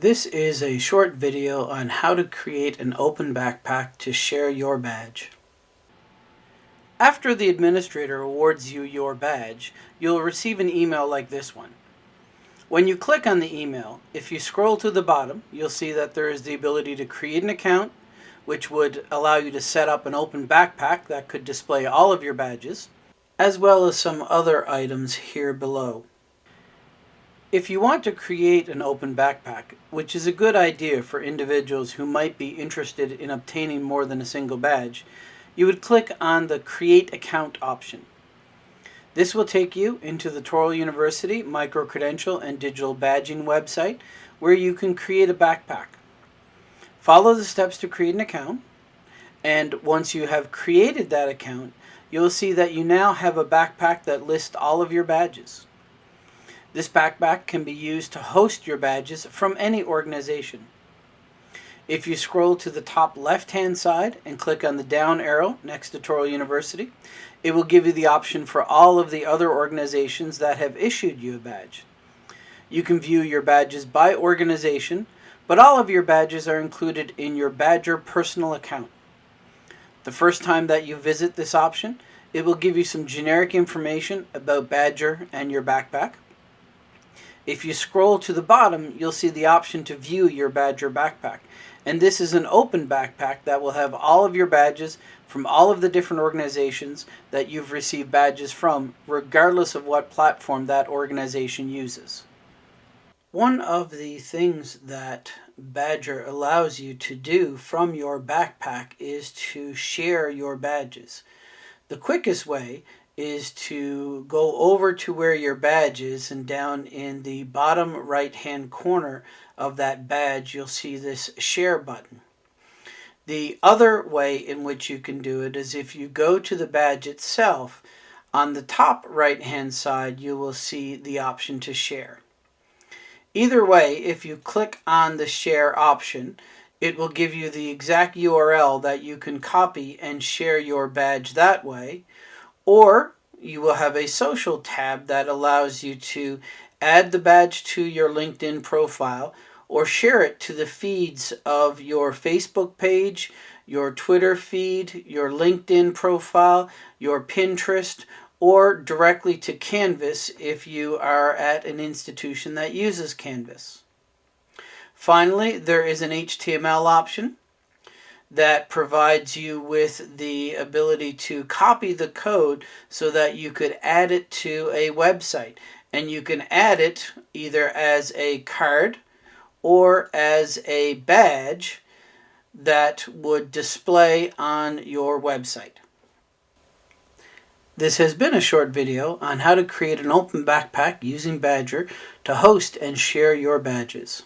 This is a short video on how to create an open backpack to share your badge. After the administrator awards you your badge, you'll receive an email like this one. When you click on the email, if you scroll to the bottom, you'll see that there is the ability to create an account, which would allow you to set up an open backpack that could display all of your badges, as well as some other items here below. If you want to create an open backpack, which is a good idea for individuals who might be interested in obtaining more than a single badge, you would click on the Create Account option. This will take you into the Touro University micro-credential and digital badging website where you can create a backpack. Follow the steps to create an account and once you have created that account, you'll see that you now have a backpack that lists all of your badges. This backpack can be used to host your badges from any organization. If you scroll to the top left hand side and click on the down arrow next to Touro University, it will give you the option for all of the other organizations that have issued you a badge. You can view your badges by organization, but all of your badges are included in your Badgr personal account. The first time that you visit this option, it will give you some generic information about Badgr and your backpack. If you scroll to the bottom, you'll see the option to view your Badgr backpack. And this is an open backpack that will have all of your badges from all of the different organizations that you've received badges from, regardless of what platform that organization uses. One of the things that Badgr allows you to do from your backpack is to share your badges. The quickest way is to go over to where your badge is and down in the bottom right hand corner of that badge you'll see this share button. The other way in which you can do it is if you go to the badge itself on the top right hand side you will see the option to share. Either way if you click on the share option it will give you the exact URL that you can copy and share your badge that way or you will have a social tab that allows you to add the badge to your LinkedIn profile or share it to the feeds of your Facebook page, your Twitter feed, your LinkedIn profile, your Pinterest, or directly to Canvas if you are at an institution that uses Canvas. Finally, there is an HTML option that provides you with the ability to copy the code so that you could add it to a website. And you can add it either as a card or as a badge that would display on your website. This has been a short video on how to create an open backpack using Badgr to host and share your badges.